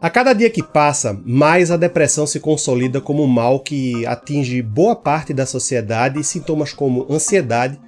A cada dia que passa, mais a depressão se consolida como um mal que atinge boa parte da sociedade e sintomas como ansiedade,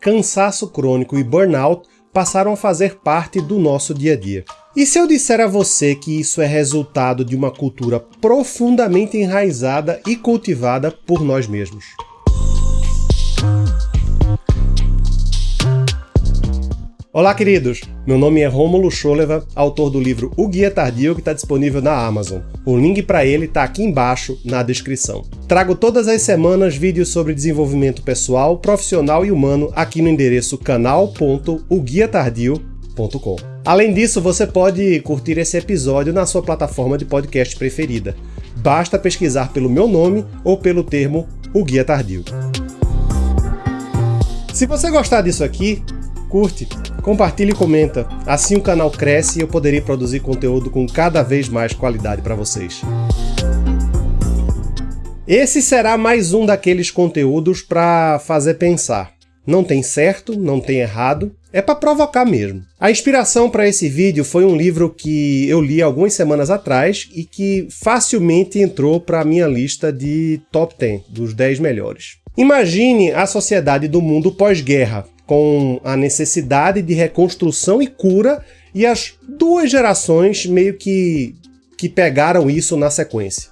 cansaço crônico e burnout passaram a fazer parte do nosso dia a dia. E se eu disser a você que isso é resultado de uma cultura profundamente enraizada e cultivada por nós mesmos? Olá, queridos! Meu nome é Rômulo Scholeva, autor do livro O Guia Tardio, que está disponível na Amazon. O link para ele está aqui embaixo na descrição. Trago todas as semanas vídeos sobre desenvolvimento pessoal, profissional e humano aqui no endereço canal.oguiatardio.com. Além disso, você pode curtir esse episódio na sua plataforma de podcast preferida. Basta pesquisar pelo meu nome ou pelo termo O Guia Tardio. Se você gostar disso aqui, curte, compartilha e comenta. Assim o canal cresce e eu poderei produzir conteúdo com cada vez mais qualidade para vocês. Esse será mais um daqueles conteúdos para fazer pensar. Não tem certo, não tem errado, é para provocar mesmo. A inspiração para esse vídeo foi um livro que eu li algumas semanas atrás e que facilmente entrou para a minha lista de top 10, dos 10 melhores. Imagine a sociedade do mundo pós-guerra, com a necessidade de reconstrução e cura, e as duas gerações meio que, que pegaram isso na sequência.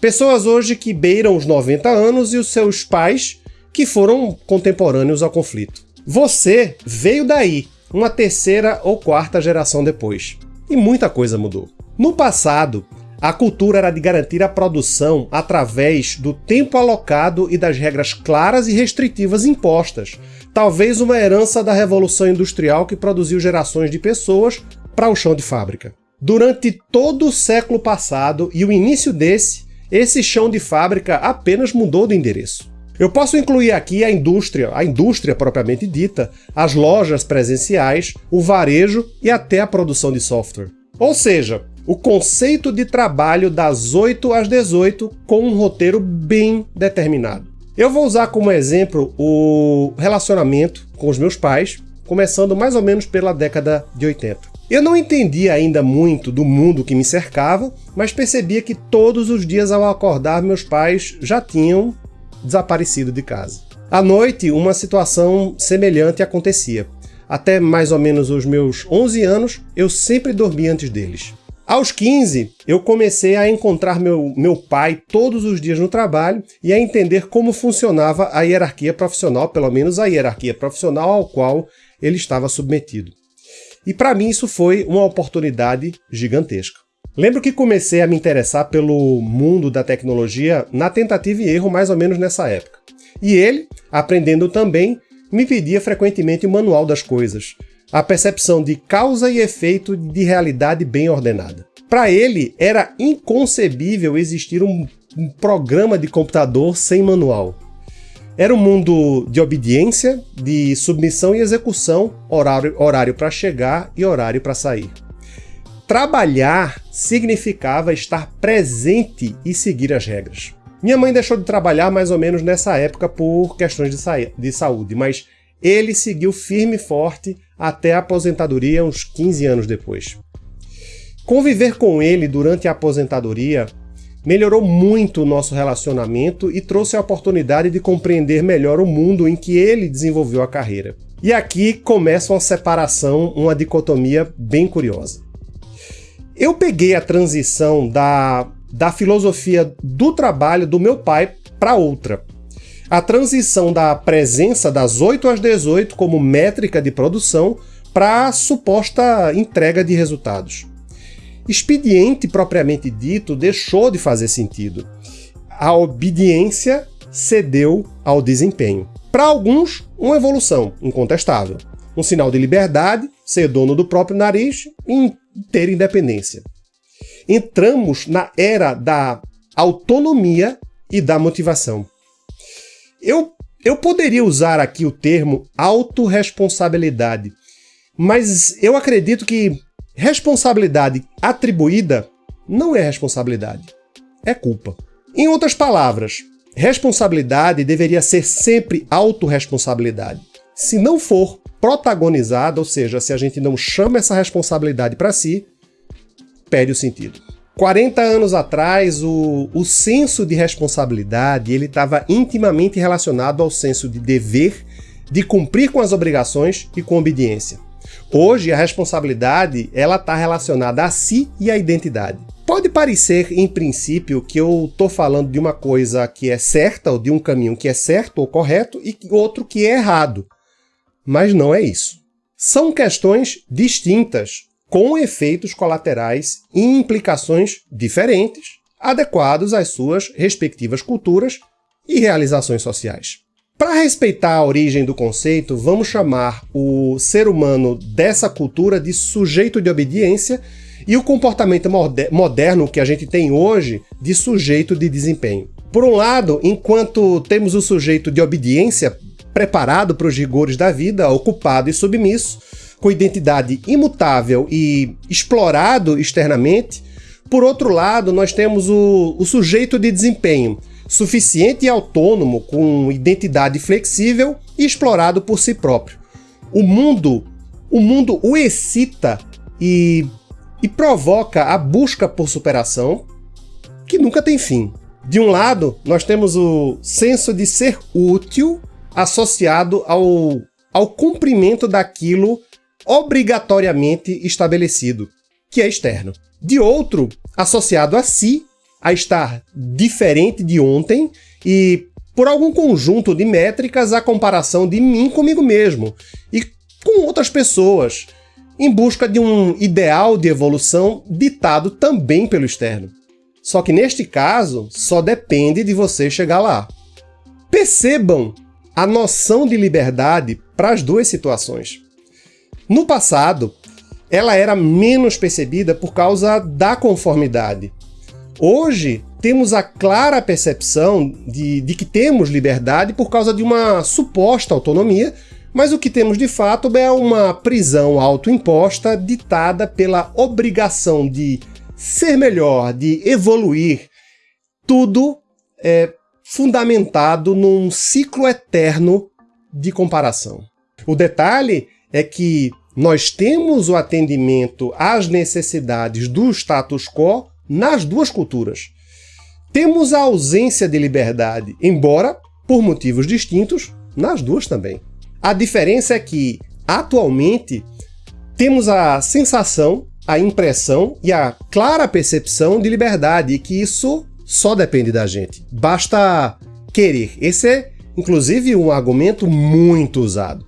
Pessoas hoje que beiram os 90 anos e os seus pais que foram contemporâneos ao conflito. Você veio daí, uma terceira ou quarta geração depois. E muita coisa mudou. No passado, a cultura era de garantir a produção através do tempo alocado e das regras claras e restritivas impostas, talvez uma herança da Revolução Industrial que produziu gerações de pessoas para o chão de fábrica. Durante todo o século passado e o início desse, esse chão de fábrica apenas mudou de endereço. Eu posso incluir aqui a indústria, a indústria propriamente dita, as lojas presenciais, o varejo e até a produção de software. Ou seja, o conceito de trabalho das 8 às 18 com um roteiro bem determinado. Eu vou usar como exemplo o relacionamento com os meus pais, começando mais ou menos pela década de 80. Eu não entendia ainda muito do mundo que me cercava, mas percebia que todos os dias ao acordar meus pais já tinham desaparecido de casa. À noite, uma situação semelhante acontecia. Até mais ou menos os meus 11 anos, eu sempre dormia antes deles. Aos 15, eu comecei a encontrar meu, meu pai todos os dias no trabalho e a entender como funcionava a hierarquia profissional, pelo menos a hierarquia profissional ao qual ele estava submetido. E para mim isso foi uma oportunidade gigantesca. Lembro que comecei a me interessar pelo mundo da tecnologia na tentativa e erro mais ou menos nessa época. E ele, aprendendo também, me pedia frequentemente o manual das coisas, a percepção de causa e efeito de realidade bem ordenada. Para ele, era inconcebível existir um, um programa de computador sem manual. Era um mundo de obediência, de submissão e execução, horário, horário para chegar e horário para sair. Trabalhar significava estar presente e seguir as regras. Minha mãe deixou de trabalhar mais ou menos nessa época por questões de, sa de saúde, mas ele seguiu firme e forte até a aposentadoria uns 15 anos depois. Conviver com ele durante a aposentadoria melhorou muito o nosso relacionamento e trouxe a oportunidade de compreender melhor o mundo em que ele desenvolveu a carreira. E aqui começa uma separação, uma dicotomia bem curiosa. Eu peguei a transição da, da filosofia do trabalho do meu pai para outra a transição da presença das 8 às 18 como métrica de produção para a suposta entrega de resultados. Expediente propriamente dito deixou de fazer sentido. A obediência cedeu ao desempenho. Para alguns, uma evolução incontestável. Um sinal de liberdade, ser dono do próprio nariz e ter independência. Entramos na era da autonomia e da motivação. Eu, eu poderia usar aqui o termo autorresponsabilidade, mas eu acredito que responsabilidade atribuída não é responsabilidade, é culpa. Em outras palavras, responsabilidade deveria ser sempre autorresponsabilidade. Se não for protagonizada, ou seja, se a gente não chama essa responsabilidade para si, perde o sentido. 40 anos atrás, o, o senso de responsabilidade ele estava intimamente relacionado ao senso de dever, de cumprir com as obrigações e com obediência. Hoje, a responsabilidade ela está relacionada a si e à identidade. Pode parecer, em princípio, que eu estou falando de uma coisa que é certa, ou de um caminho que é certo ou correto, e outro que é errado. Mas não é isso. São questões distintas, com efeitos colaterais e implicações diferentes, adequados às suas respectivas culturas e realizações sociais. Para respeitar a origem do conceito, vamos chamar o ser humano dessa cultura de sujeito de obediência e o comportamento moderno que a gente tem hoje de sujeito de desempenho. Por um lado, enquanto temos o sujeito de obediência preparado para os rigores da vida, ocupado e submisso, com identidade imutável e explorado externamente, por outro lado, nós temos o, o sujeito de desempenho, suficiente e autônomo, com identidade flexível e explorado por si próprio. O mundo, o mundo o excita e, e provoca a busca por superação, que nunca tem fim. De um lado, nós temos o senso de ser útil associado ao, ao cumprimento daquilo obrigatoriamente estabelecido, que é externo. De outro, associado a si, a estar diferente de ontem e, por algum conjunto de métricas, a comparação de mim comigo mesmo e com outras pessoas, em busca de um ideal de evolução ditado também pelo externo. Só que neste caso, só depende de você chegar lá. Percebam a noção de liberdade para as duas situações. No passado, ela era menos percebida por causa da conformidade. Hoje, temos a clara percepção de, de que temos liberdade por causa de uma suposta autonomia, mas o que temos de fato é uma prisão autoimposta ditada pela obrigação de ser melhor, de evoluir, tudo é fundamentado num ciclo eterno de comparação. O detalhe é que nós temos o atendimento às necessidades do status quo nas duas culturas. Temos a ausência de liberdade, embora por motivos distintos, nas duas também. A diferença é que, atualmente, temos a sensação, a impressão e a clara percepção de liberdade, e que isso só depende da gente. Basta querer. Esse é, inclusive, um argumento muito usado.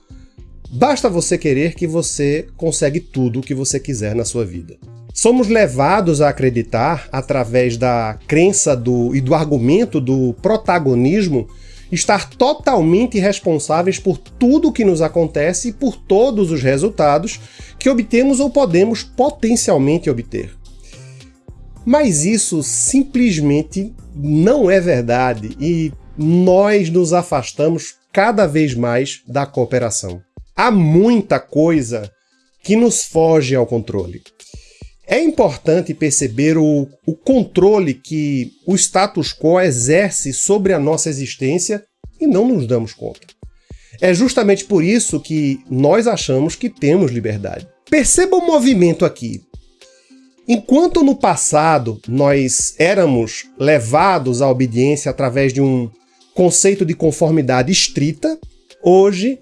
Basta você querer que você consegue tudo o que você quiser na sua vida. Somos levados a acreditar, através da crença do, e do argumento do protagonismo, estar totalmente responsáveis por tudo o que nos acontece e por todos os resultados que obtemos ou podemos potencialmente obter. Mas isso simplesmente não é verdade e nós nos afastamos cada vez mais da cooperação há muita coisa que nos foge ao controle. É importante perceber o, o controle que o status quo exerce sobre a nossa existência e não nos damos conta. É justamente por isso que nós achamos que temos liberdade. Perceba o movimento aqui. Enquanto no passado nós éramos levados à obediência através de um conceito de conformidade estrita, hoje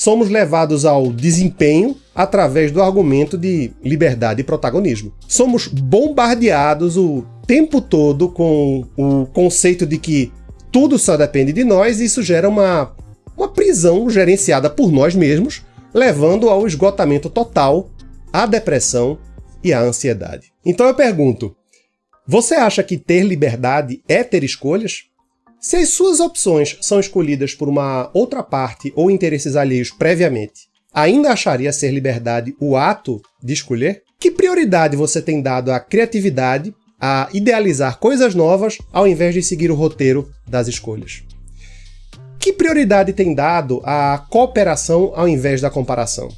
somos levados ao desempenho através do argumento de liberdade e protagonismo. Somos bombardeados o tempo todo com o conceito de que tudo só depende de nós e isso gera uma, uma prisão gerenciada por nós mesmos, levando ao esgotamento total, à depressão e à ansiedade. Então eu pergunto, você acha que ter liberdade é ter escolhas? Se as suas opções são escolhidas por uma outra parte ou interesses alheios previamente, ainda acharia ser liberdade o ato de escolher? Que prioridade você tem dado à criatividade, a idealizar coisas novas, ao invés de seguir o roteiro das escolhas? Que prioridade tem dado à cooperação ao invés da comparação?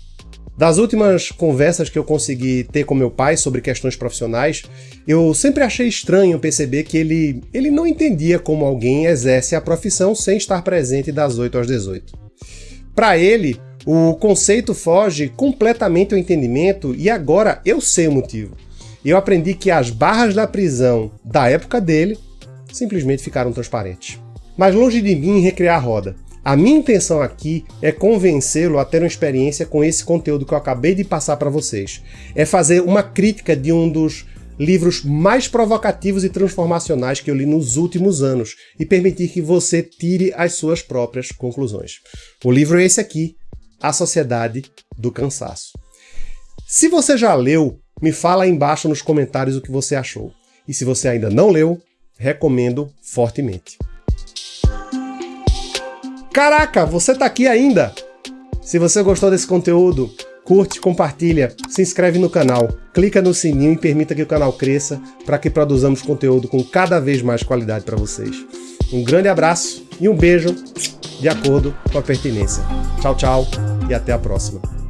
Das últimas conversas que eu consegui ter com meu pai sobre questões profissionais, eu sempre achei estranho perceber que ele, ele não entendia como alguém exerce a profissão sem estar presente das 8 às 18. Para ele, o conceito foge completamente ao entendimento e agora eu sei o motivo. eu aprendi que as barras da prisão da época dele simplesmente ficaram transparentes. Mas longe de mim recriar a roda. A minha intenção aqui é convencê-lo a ter uma experiência com esse conteúdo que eu acabei de passar para vocês. É fazer uma crítica de um dos livros mais provocativos e transformacionais que eu li nos últimos anos e permitir que você tire as suas próprias conclusões. O livro é esse aqui, A Sociedade do Cansaço. Se você já leu, me fala aí embaixo nos comentários o que você achou. E se você ainda não leu, recomendo fortemente. Caraca, você tá aqui ainda? Se você gostou desse conteúdo, curte, compartilha, se inscreve no canal, clica no sininho e permita que o canal cresça para que produzamos conteúdo com cada vez mais qualidade para vocês. Um grande abraço e um beijo de acordo com a pertinência. Tchau, tchau e até a próxima.